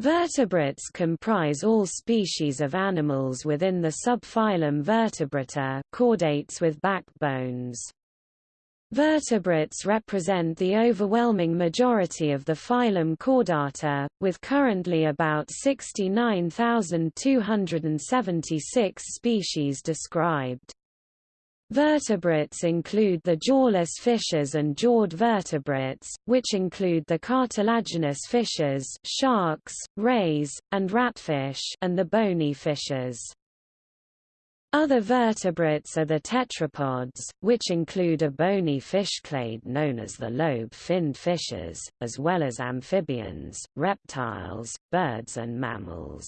Vertebrates comprise all species of animals within the subphylum Vertebrata chordates with backbones. Vertebrates represent the overwhelming majority of the phylum Chordata, with currently about 69,276 species described. Vertebrates include the jawless fishes and jawed vertebrates, which include the cartilaginous fishes sharks, rays, and ratfish and the bony fishes. Other vertebrates are the tetrapods, which include a bony fish clade known as the lobe-finned fishes, as well as amphibians, reptiles, birds and mammals.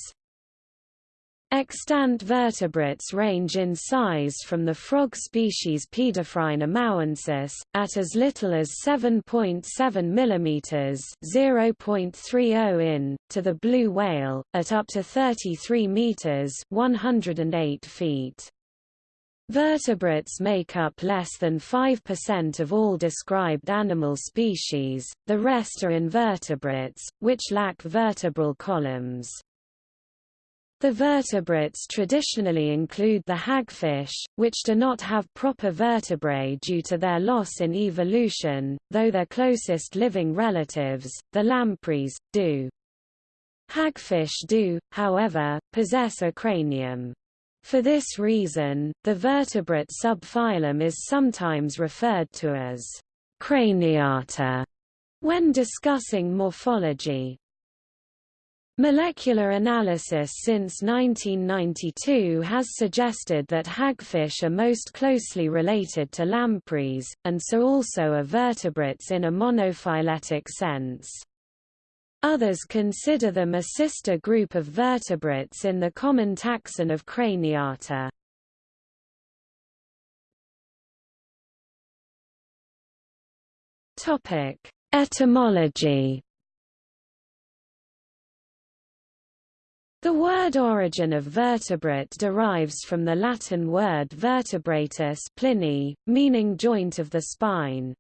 Extant vertebrates range in size from the frog species Paedophryne amauensis, at as little as 7.7 mm (0.30 in), to the blue whale, at up to 33 meters (108 feet). Vertebrates make up less than 5% of all described animal species, the rest are invertebrates, which lack vertebral columns. The vertebrates traditionally include the hagfish, which do not have proper vertebrae due to their loss in evolution, though their closest living relatives, the lampreys, do. Hagfish do, however, possess a cranium. For this reason, the vertebrate subphylum is sometimes referred to as craniata when discussing morphology. Molecular analysis since 1992 has suggested that hagfish are most closely related to lampreys, and so also are vertebrates in a monophyletic sense. Others consider them a sister group of vertebrates in the common taxon of Craniata. Etymology The word origin of vertebrate derives from the Latin word vertebratus Pliny, meaning joint of the spine.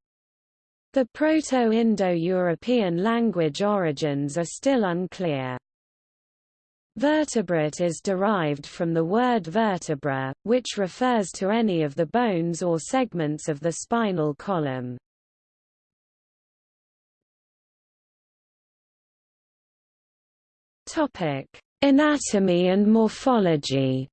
The Proto-Indo-European language origins are still unclear. Vertebrate is derived from the word vertebra, which refers to any of the bones or segments of the spinal column. Topic: Anatomy and morphology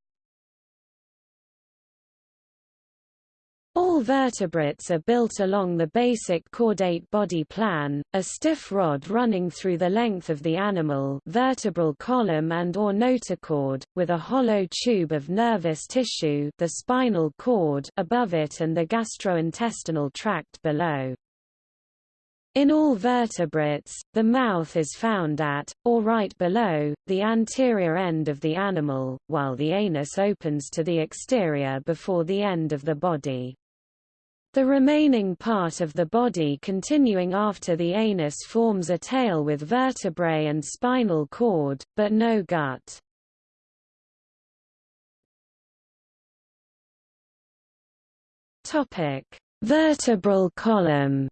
All vertebrates are built along the basic chordate body plan, a stiff rod running through the length of the animal vertebral column and or notochord, with a hollow tube of nervous tissue the spinal cord above it and the gastrointestinal tract below. In all vertebrates, the mouth is found at, or right below, the anterior end of the animal, while the anus opens to the exterior before the end of the body. The remaining part of the body continuing after the anus forms a tail with vertebrae and spinal cord, but no gut. Vertebral column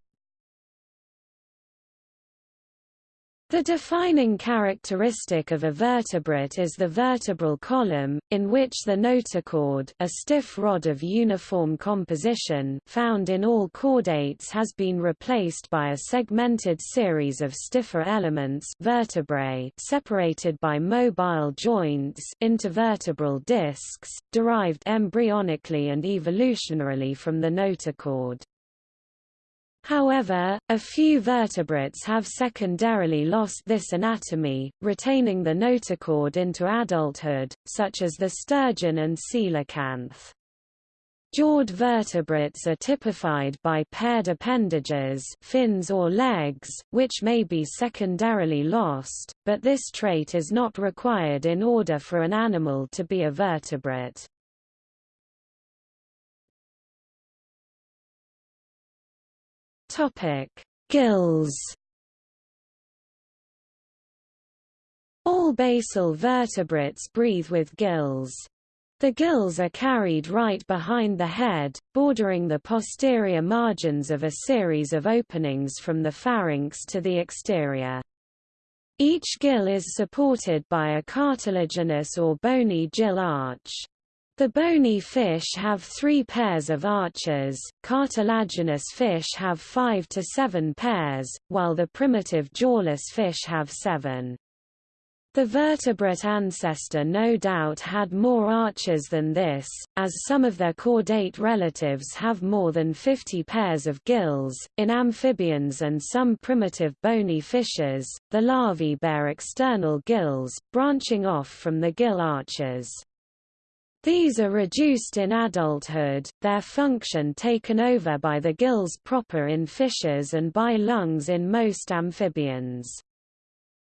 The defining characteristic of a vertebrate is the vertebral column, in which the notochord a stiff rod of uniform composition found in all chordates has been replaced by a segmented series of stiffer elements vertebrae separated by mobile joints intervertebral discs, derived embryonically and evolutionarily from the notochord. However, a few vertebrates have secondarily lost this anatomy, retaining the notochord into adulthood, such as the sturgeon and coelacanth. Jawed vertebrates are typified by paired appendages fins or legs, which may be secondarily lost, but this trait is not required in order for an animal to be a vertebrate. Topic: Gills. All basal vertebrates breathe with gills. The gills are carried right behind the head, bordering the posterior margins of a series of openings from the pharynx to the exterior. Each gill is supported by a cartilaginous or bony gill arch. The bony fish have three pairs of arches, cartilaginous fish have five to seven pairs, while the primitive jawless fish have seven. The vertebrate ancestor no doubt had more arches than this, as some of their chordate relatives have more than 50 pairs of gills. In amphibians and some primitive bony fishes, the larvae bear external gills, branching off from the gill arches. These are reduced in adulthood, their function taken over by the gills proper in fishes and by lungs in most amphibians.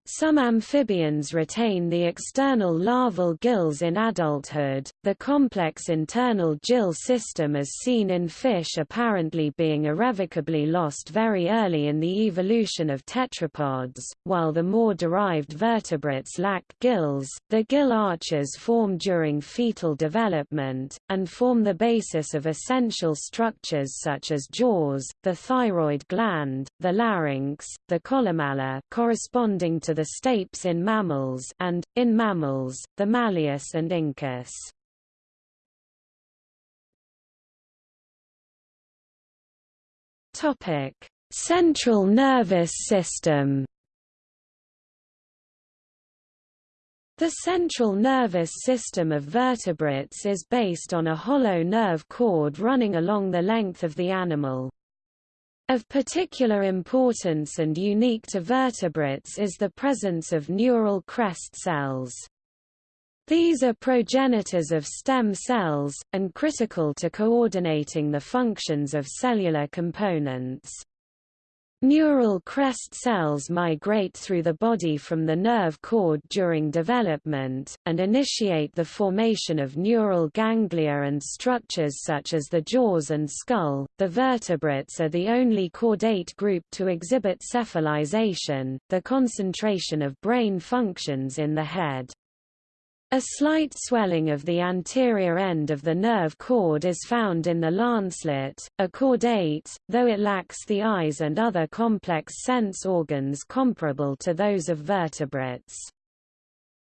Some amphibians retain the external larval gills in adulthood, the complex internal gill system as seen in fish apparently being irrevocably lost very early in the evolution of tetrapods, while the more derived vertebrates lack gills. The gill arches form during fetal development, and form the basis of essential structures such as jaws, the thyroid gland, the larynx, the columella corresponding to the stapes in mammals and, in mammals, the malleus and incus. Central nervous system The central nervous system of vertebrates is based on a hollow nerve cord running along the length of the animal. Of particular importance and unique to vertebrates is the presence of neural crest cells. These are progenitors of stem cells, and critical to coordinating the functions of cellular components. Neural crest cells migrate through the body from the nerve cord during development, and initiate the formation of neural ganglia and structures such as the jaws and skull. The vertebrates are the only chordate group to exhibit cephalization, the concentration of brain functions in the head. A slight swelling of the anterior end of the nerve cord is found in the lancelet, a chordate, though it lacks the eyes and other complex sense organs comparable to those of vertebrates.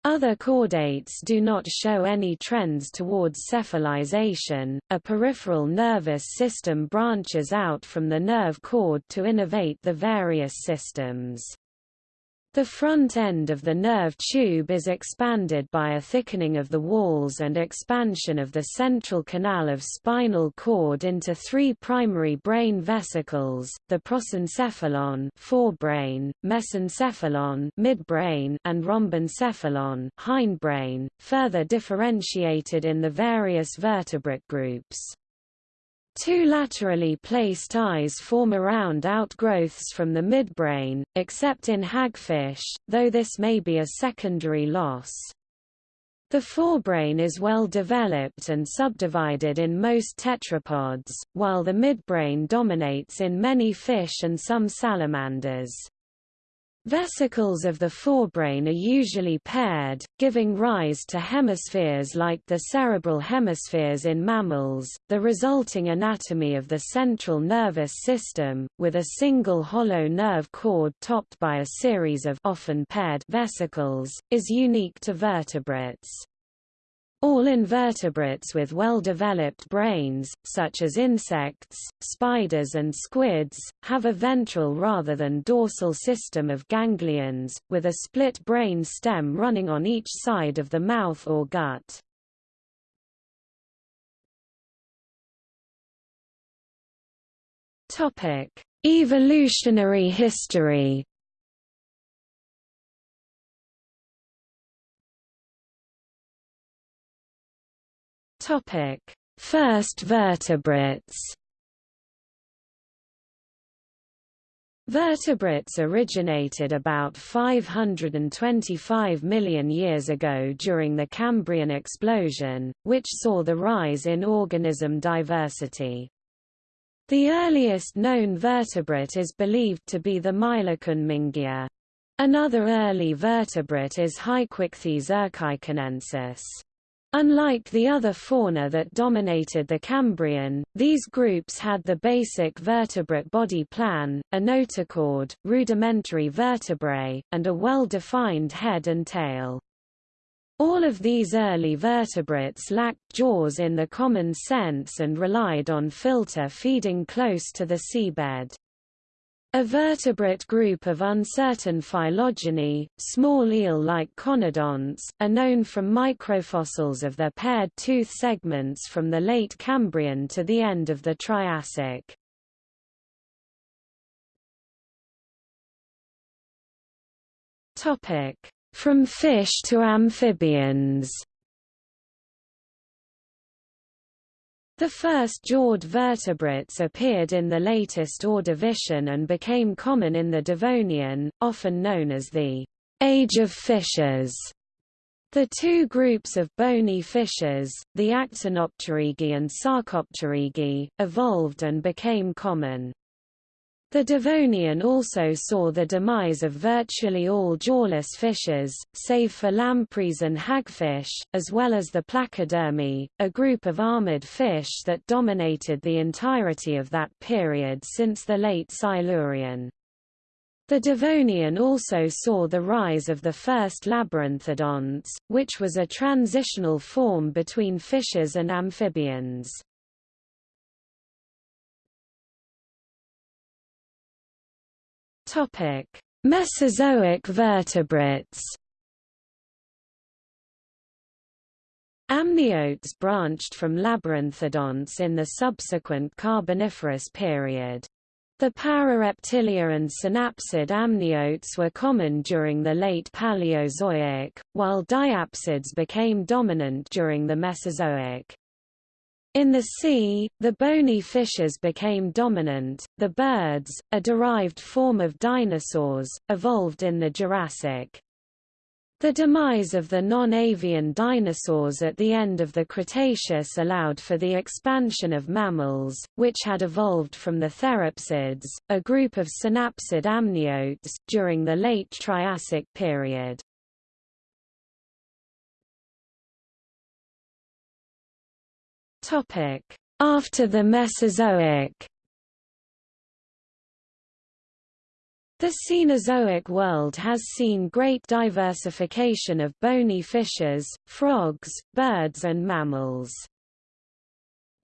Other chordates do not show any trends towards cephalization. A peripheral nervous system branches out from the nerve cord to innervate the various systems. The front end of the nerve tube is expanded by a thickening of the walls and expansion of the central canal of spinal cord into three primary brain vesicles, the prosencephalon forebrain, mesencephalon midbrain, and rhombencephalon hindbrain, further differentiated in the various vertebrate groups. Two laterally placed eyes form around outgrowths from the midbrain, except in hagfish, though this may be a secondary loss. The forebrain is well developed and subdivided in most tetrapods, while the midbrain dominates in many fish and some salamanders. Vesicles of the forebrain are usually paired, giving rise to hemispheres like the cerebral hemispheres in mammals. The resulting anatomy of the central nervous system, with a single hollow nerve cord topped by a series of often paired vesicles, is unique to vertebrates. All invertebrates with well-developed brains, such as insects, spiders and squids, have a ventral rather than dorsal system of ganglions, with a split brain stem running on each side of the mouth or gut. Evolutionary history Topic: First vertebrates. Vertebrates originated about 525 million years ago during the Cambrian explosion, which saw the rise in organism diversity. The earliest known vertebrate is believed to be the Mylacon Another early vertebrate is Haikouichthys ercaicunensis. Unlike the other fauna that dominated the Cambrian, these groups had the basic vertebrate body plan, a notochord, rudimentary vertebrae, and a well-defined head and tail. All of these early vertebrates lacked jaws in the common sense and relied on filter feeding close to the seabed. A vertebrate group of uncertain phylogeny, small eel-like conodonts, are known from microfossils of their paired tooth segments from the late Cambrian to the end of the Triassic. From fish to amphibians The first jawed vertebrates appeared in the latest Ordovician and became common in the Devonian, often known as the Age of Fishes. The two groups of bony fishes, the Actinopterygii and Sarcopterygii, evolved and became common. The Devonian also saw the demise of virtually all jawless fishes, save for lampreys and hagfish, as well as the Placodermi, a group of armored fish that dominated the entirety of that period since the late Silurian. The Devonian also saw the rise of the first labyrinthodonts, which was a transitional form between fishes and amphibians. Topic: Mesozoic vertebrates. Amniotes branched from labyrinthodonts in the subsequent Carboniferous period. The Parareptilia and synapsid amniotes were common during the late Paleozoic, while diapsids became dominant during the Mesozoic. In the sea, the bony fishes became dominant. The birds, a derived form of dinosaurs, evolved in the Jurassic. The demise of the non-avian dinosaurs at the end of the Cretaceous allowed for the expansion of mammals, which had evolved from the therapsids, a group of synapsid amniotes, during the late Triassic period. After the Mesozoic The Cenozoic world has seen great diversification of bony fishes, frogs, birds and mammals.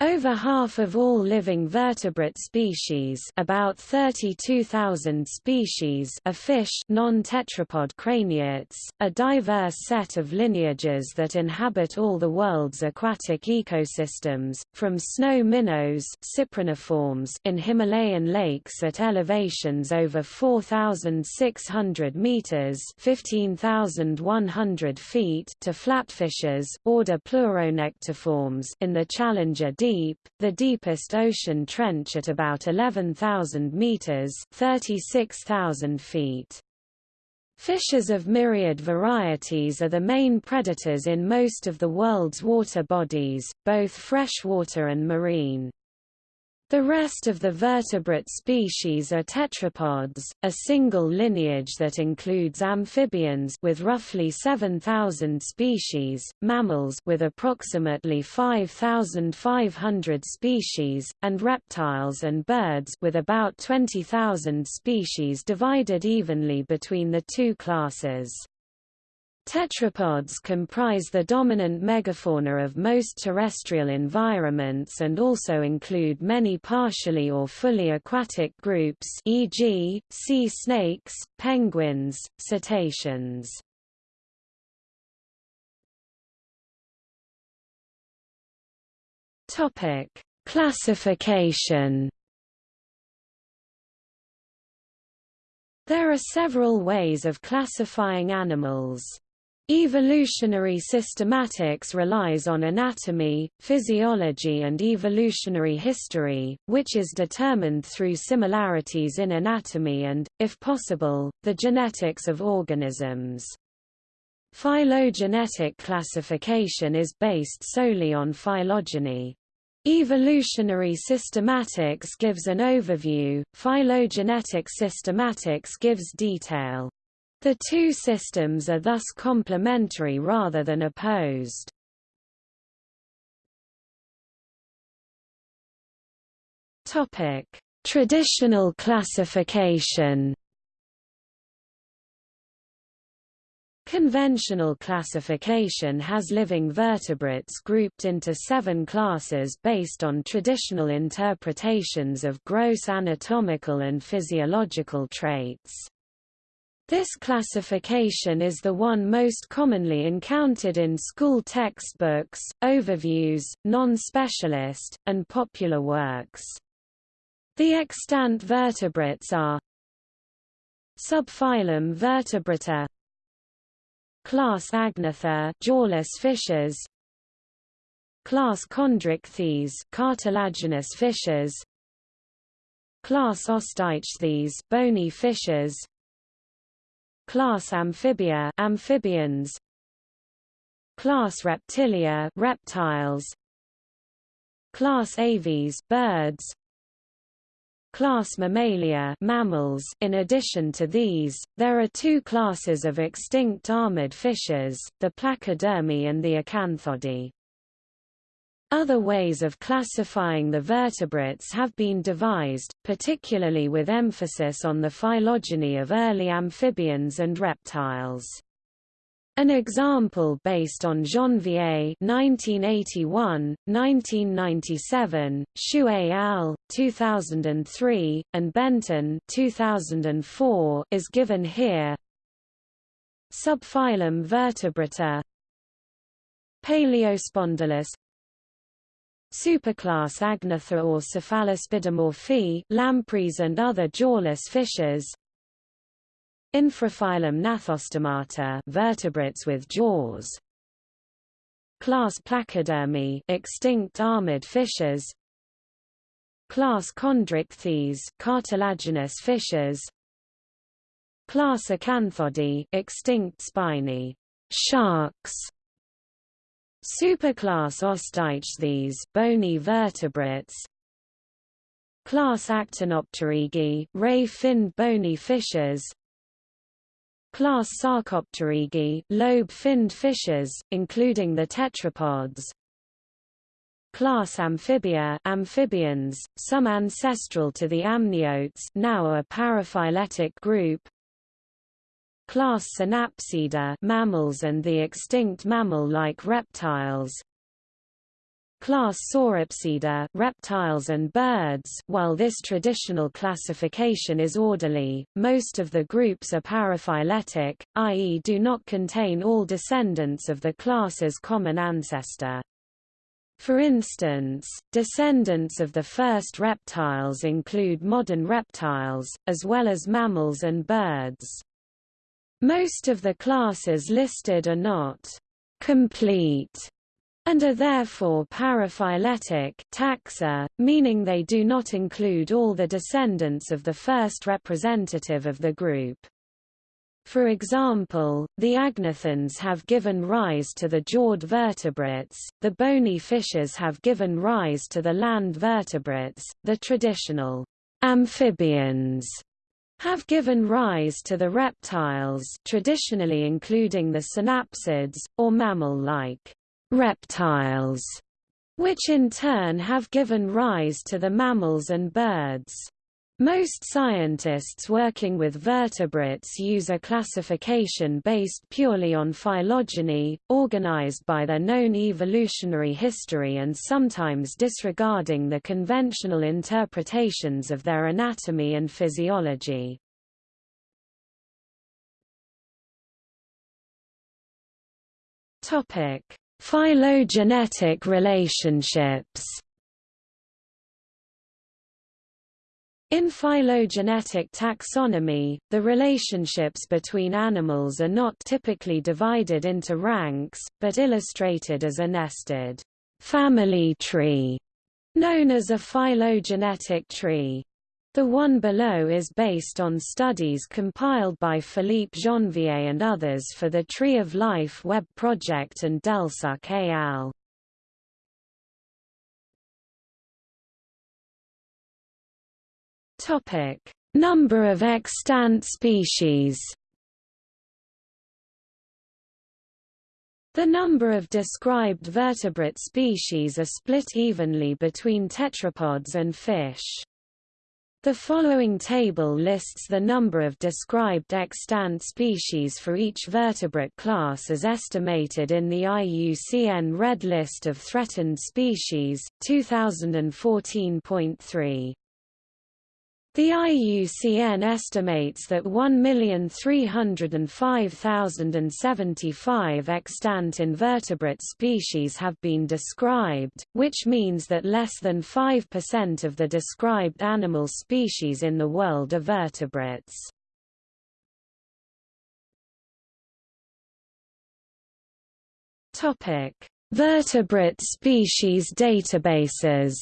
Over half of all living vertebrate species about 32,000 species are fish non-tetrapod craniates, a diverse set of lineages that inhabit all the world's aquatic ecosystems, from snow minnows cypriniforms in Himalayan lakes at elevations over 4,600 meters 15,100 feet to flatfishes, order Pleuronectiformes in the Challenger deep, the deepest ocean trench at about 11,000 meters 36,000 feet. Fishes of myriad varieties are the main predators in most of the world's water bodies, both freshwater and marine. The rest of the vertebrate species are tetrapods, a single lineage that includes amphibians with roughly 7,000 species, mammals with approximately 5,500 species, and reptiles and birds with about 20,000 species divided evenly between the two classes. Tetrapods comprise the dominant megafauna of most terrestrial environments and also include many partially or fully aquatic groups e.g., sea snakes, penguins, cetaceans. Classification There are several ways of classifying animals. Evolutionary systematics relies on anatomy, physiology and evolutionary history, which is determined through similarities in anatomy and, if possible, the genetics of organisms. Phylogenetic classification is based solely on phylogeny. Evolutionary systematics gives an overview, phylogenetic systematics gives detail. The two systems are thus complementary rather than opposed. Topic: Traditional classification. Conventional classification has living vertebrates grouped into seven classes based on traditional interpretations of gross anatomical and physiological traits. This classification is the one most commonly encountered in school textbooks, overviews, non-specialist, and popular works. The extant vertebrates are Subphylum Vertebrata Class Agnatha jawless fishes Class Chondrichthyes cartilaginous fishes Class Osteichthyes bony fishes Class Amphibia amphibians Class Reptilia reptiles Class Aves birds Class Mammalia mammals. In addition to these, there are two classes of extinct armored fishes, the Placodermi and the Acanthodii. Other ways of classifying the vertebrates have been devised, particularly with emphasis on the phylogeny of early amphibians and reptiles. An example based on Janvier 1981, 1997, Xu al. 2003, and Benton 2004 is given here. Subphylum Vertebrata Palaeospondylus Superclass Agnatha or Cephalaspidomorphi lampreys and other jawless fishes Infraphylum Gnathostomata vertebrates with jaws. Class Placodermi extinct armored fishes Class Chondrichthyes cartilaginous fishes Class Acanthodii extinct spiny. Sharks Superclass Osteichthyes bony vertebrates. Class Actinopterygii ray-finned bony fishes Class Sarcopterygii lobe-finned fishes, including the tetrapods. Class Amphibia amphibians, some ancestral to the amniotes now a paraphyletic group Class Synapsida mammals and the extinct mammal-like reptiles. Class Sauropsida reptiles and birds. While this traditional classification is orderly, most of the groups are paraphyletic, i.e. do not contain all descendants of the class's common ancestor. For instance, descendants of the first reptiles include modern reptiles, as well as mammals and birds. Most of the classes listed are not complete and are therefore paraphyletic taxa, meaning they do not include all the descendants of the first representative of the group. For example, the agnathans have given rise to the jawed vertebrates, the bony fishes have given rise to the land vertebrates, the traditional amphibians have given rise to the reptiles traditionally including the synapsids, or mammal-like reptiles, which in turn have given rise to the mammals and birds. Most scientists working with vertebrates use a classification based purely on phylogeny, organized by their known evolutionary history and sometimes disregarding the conventional interpretations of their anatomy and physiology. Phylogenetic relationships In phylogenetic taxonomy, the relationships between animals are not typically divided into ranks, but illustrated as a nested family tree, known as a phylogenetic tree. The one below is based on studies compiled by Philippe Janvier and others for the Tree of Life web project and Delsuc et al. Topic: Number of extant species. The number of described vertebrate species are split evenly between tetrapods and fish. The following table lists the number of described extant species for each vertebrate class as estimated in the IUCN Red List of Threatened Species, 2014.3. The IUCN estimates that 1,305,075 extant invertebrate species have been described, which means that less than 5% of the described animal species in the world are vertebrates. Vertebrate species databases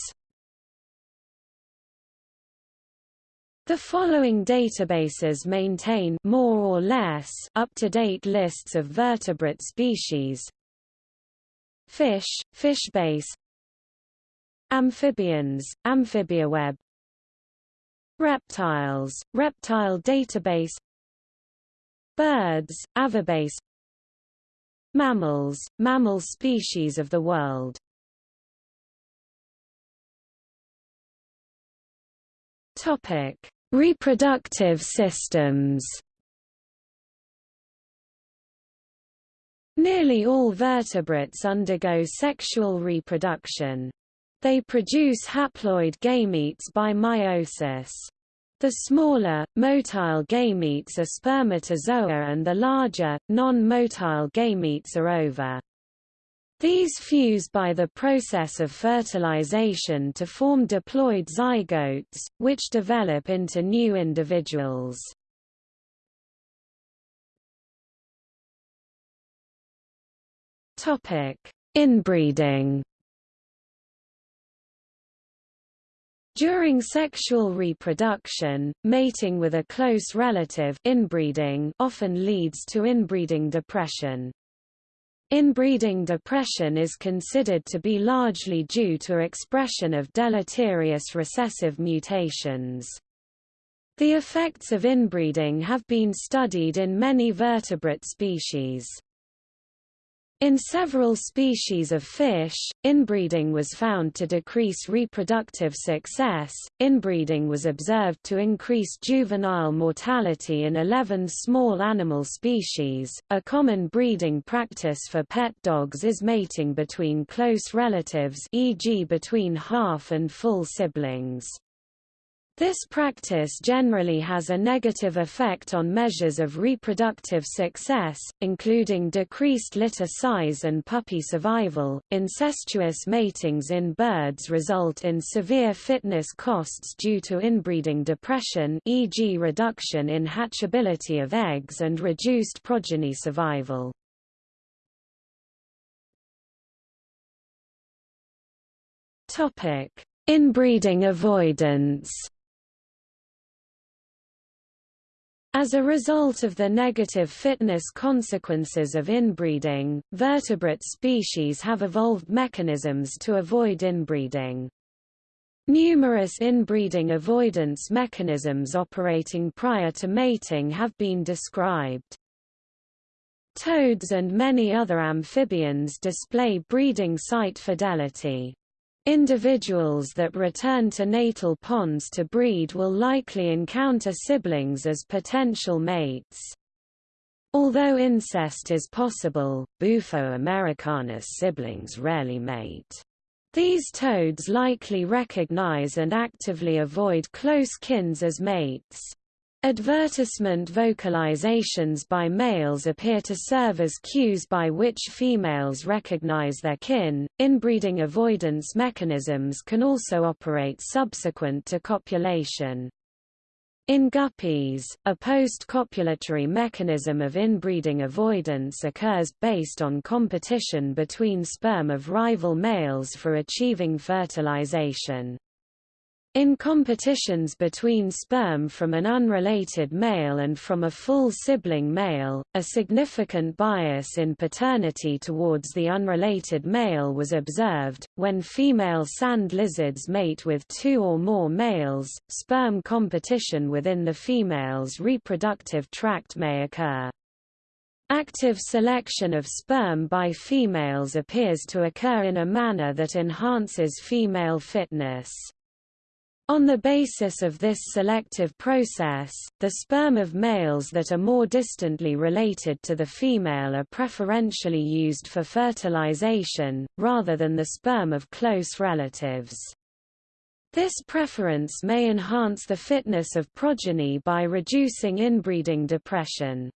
The following databases maintain more or less up-to-date lists of vertebrate species. Fish, Fishbase. Amphibians, Amphibiaweb. Reptiles, Reptile Database. Birds, Avibase Mammals, Mammal Species of the World Topic: Reproductive systems. Nearly all vertebrates undergo sexual reproduction. They produce haploid gametes by meiosis. The smaller, motile gametes are spermatozoa and the larger, non-motile gametes are ova. These fuse by the process of fertilization to form diploid zygotes, which develop into new individuals. Inbreeding During sexual reproduction, mating with a close relative inbreeding often leads to inbreeding depression. Inbreeding depression is considered to be largely due to expression of deleterious recessive mutations. The effects of inbreeding have been studied in many vertebrate species. In several species of fish, inbreeding was found to decrease reproductive success. Inbreeding was observed to increase juvenile mortality in 11 small animal species. A common breeding practice for pet dogs is mating between close relatives, e.g., between half and full siblings. This practice generally has a negative effect on measures of reproductive success, including decreased litter size and puppy survival. Incestuous matings in birds result in severe fitness costs due to inbreeding depression, e.g., reduction in hatchability of eggs and reduced progeny survival. Topic: Inbreeding avoidance. As a result of the negative fitness consequences of inbreeding, vertebrate species have evolved mechanisms to avoid inbreeding. Numerous inbreeding avoidance mechanisms operating prior to mating have been described. Toads and many other amphibians display breeding site fidelity. Individuals that return to natal ponds to breed will likely encounter siblings as potential mates. Although incest is possible, Bufo americanus siblings rarely mate. These toads likely recognize and actively avoid close kins as mates. Advertisement vocalizations by males appear to serve as cues by which females recognize their kin. Inbreeding avoidance mechanisms can also operate subsequent to copulation. In guppies, a post-copulatory mechanism of inbreeding avoidance occurs based on competition between sperm of rival males for achieving fertilization. In competitions between sperm from an unrelated male and from a full sibling male, a significant bias in paternity towards the unrelated male was observed. When female sand lizards mate with two or more males, sperm competition within the female's reproductive tract may occur. Active selection of sperm by females appears to occur in a manner that enhances female fitness. On the basis of this selective process, the sperm of males that are more distantly related to the female are preferentially used for fertilization, rather than the sperm of close relatives. This preference may enhance the fitness of progeny by reducing inbreeding depression.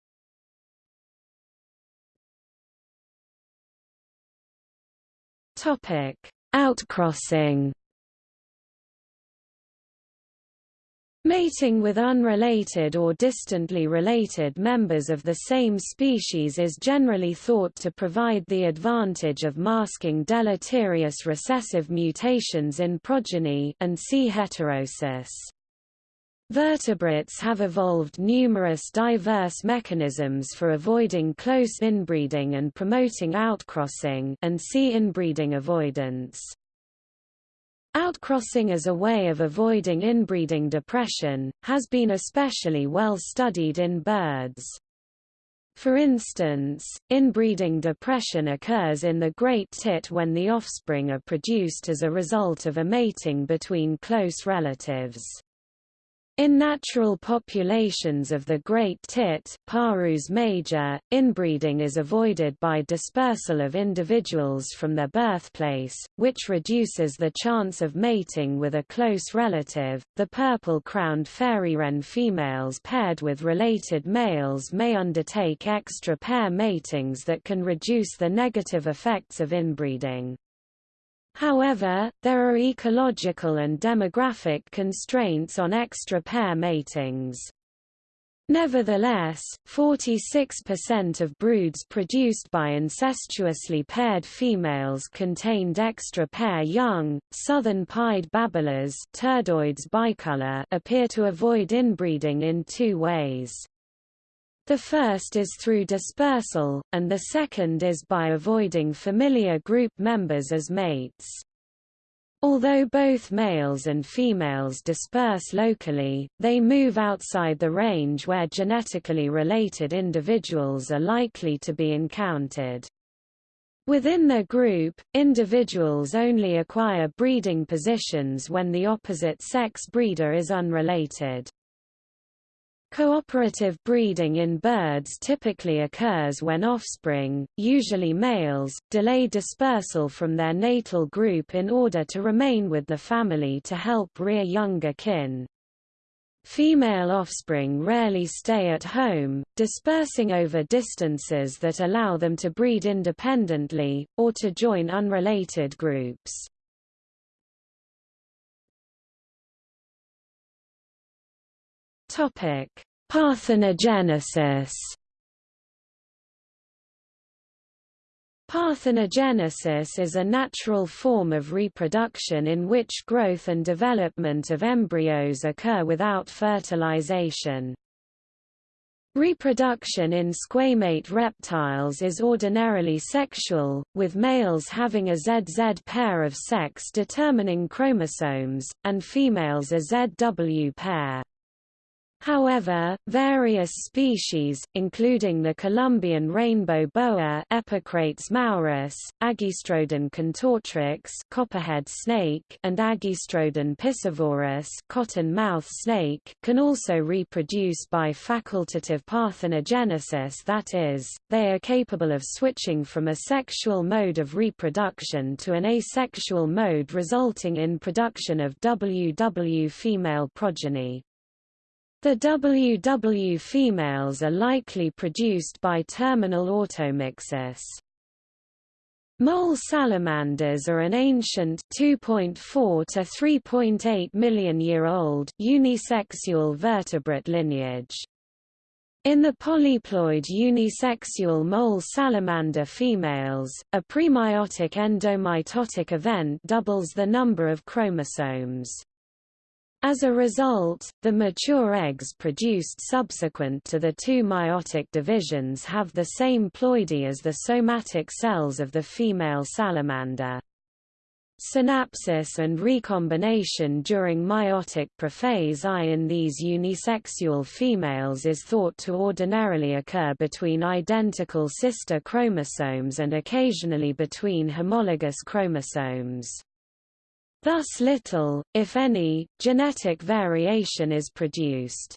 Outcrossing Mating with unrelated or distantly related members of the same species is generally thought to provide the advantage of masking deleterious recessive mutations in progeny and see heterosis. Vertebrates have evolved numerous diverse mechanisms for avoiding close inbreeding and promoting outcrossing and see inbreeding avoidance. Outcrossing as a way of avoiding inbreeding depression, has been especially well studied in birds. For instance, inbreeding depression occurs in the great tit when the offspring are produced as a result of a mating between close relatives. In natural populations of the great tit Parus major, inbreeding is avoided by dispersal of individuals from their birthplace, which reduces the chance of mating with a close relative. The purple-crowned fairy wren females paired with related males may undertake extra pair matings that can reduce the negative effects of inbreeding. However, there are ecological and demographic constraints on extra pair matings. Nevertheless, 46% of broods produced by incestuously paired females contained extra pair young. Southern pied babblers bicolor appear to avoid inbreeding in two ways. The first is through dispersal, and the second is by avoiding familiar group members as mates. Although both males and females disperse locally, they move outside the range where genetically related individuals are likely to be encountered. Within the group, individuals only acquire breeding positions when the opposite sex breeder is unrelated. Cooperative breeding in birds typically occurs when offspring, usually males, delay dispersal from their natal group in order to remain with the family to help rear younger kin. Female offspring rarely stay at home, dispersing over distances that allow them to breed independently, or to join unrelated groups. Topic: Parthenogenesis. Parthenogenesis is a natural form of reproduction in which growth and development of embryos occur without fertilization. Reproduction in squamate reptiles is ordinarily sexual, with males having a ZZ pair of sex determining chromosomes, and females a ZW pair. However, various species, including the Colombian rainbow boa Epicrates maurus, Agkistrodon contortrix copperhead snake, and Agkistrodon piscivorus cottonmouth snake, can also reproduce by facultative parthenogenesis that is, they are capable of switching from a sexual mode of reproduction to an asexual mode resulting in production of WW female progeny. The WW females are likely produced by terminal automixis. Mole salamanders are an ancient 2.4 to 3.8 million year old unisexual vertebrate lineage. In the polyploid unisexual mole salamander females, a premeiotic endomitotic event doubles the number of chromosomes. As a result, the mature eggs produced subsequent to the two meiotic divisions have the same ploidy as the somatic cells of the female salamander. Synapsis and recombination during meiotic prophase I in these unisexual females is thought to ordinarily occur between identical sister chromosomes and occasionally between homologous chromosomes. Thus little, if any, genetic variation is produced.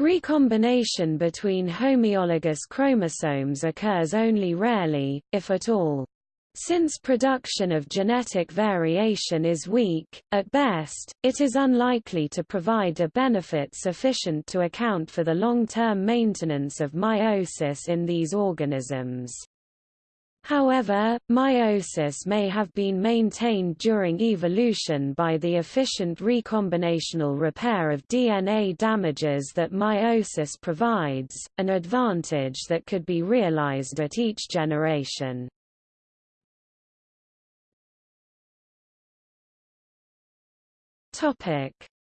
Recombination between homologous chromosomes occurs only rarely, if at all. Since production of genetic variation is weak, at best, it is unlikely to provide a benefit sufficient to account for the long-term maintenance of meiosis in these organisms. However, meiosis may have been maintained during evolution by the efficient recombinational repair of DNA damages that meiosis provides, an advantage that could be realized at each generation.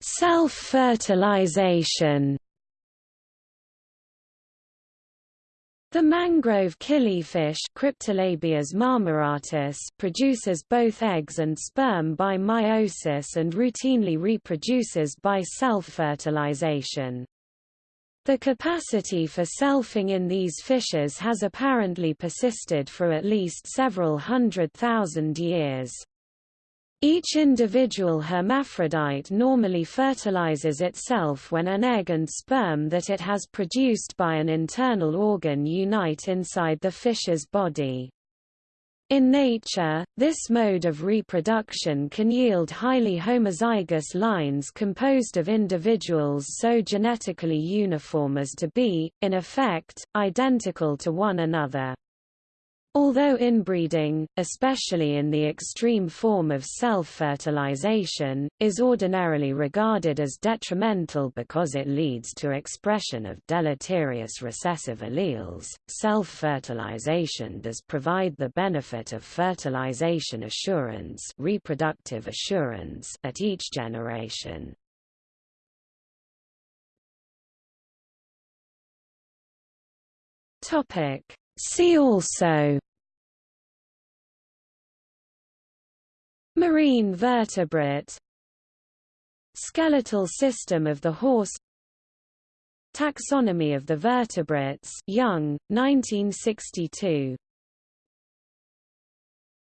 Self-fertilization. The mangrove killifish marmoratus produces both eggs and sperm by meiosis and routinely reproduces by self-fertilization. The capacity for selfing in these fishes has apparently persisted for at least several hundred thousand years. Each individual hermaphrodite normally fertilizes itself when an egg and sperm that it has produced by an internal organ unite inside the fish's body. In nature, this mode of reproduction can yield highly homozygous lines composed of individuals so genetically uniform as to be, in effect, identical to one another. Although inbreeding, especially in the extreme form of self-fertilization, is ordinarily regarded as detrimental because it leads to expression of deleterious recessive alleles, self-fertilization does provide the benefit of fertilization assurance, reproductive assurance at each generation. Topic See also. Marine vertebrate. Skeletal system of the horse. Taxonomy of the vertebrates. Young, 1962